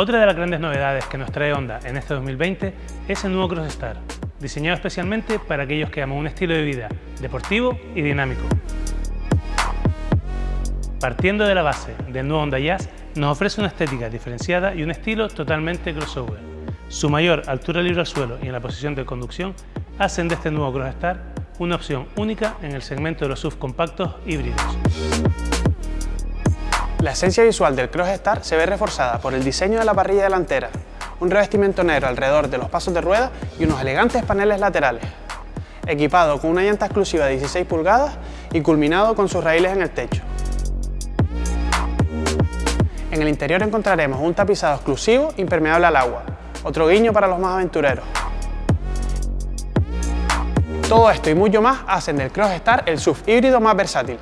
Otra de las grandes novedades que nos trae Honda en este 2020 es el nuevo Crossstar, diseñado especialmente para aquellos que aman un estilo de vida deportivo y dinámico. Partiendo de la base del nuevo Honda Jazz, nos ofrece una estética diferenciada y un estilo totalmente crossover. Su mayor altura libre al suelo y en la posición de conducción hacen de este nuevo Crossstar una opción única en el segmento de los SUV compactos híbridos. La esencia visual del Crossstar se ve reforzada por el diseño de la parrilla delantera, un revestimiento negro alrededor de los pasos de rueda y unos elegantes paneles laterales. Equipado con una llanta exclusiva de 16 pulgadas y culminado con sus raíles en el techo. En el interior encontraremos un tapizado exclusivo impermeable al agua, otro guiño para los más aventureros. Todo esto y mucho más hacen del Crossstar el SUV híbrido más versátil.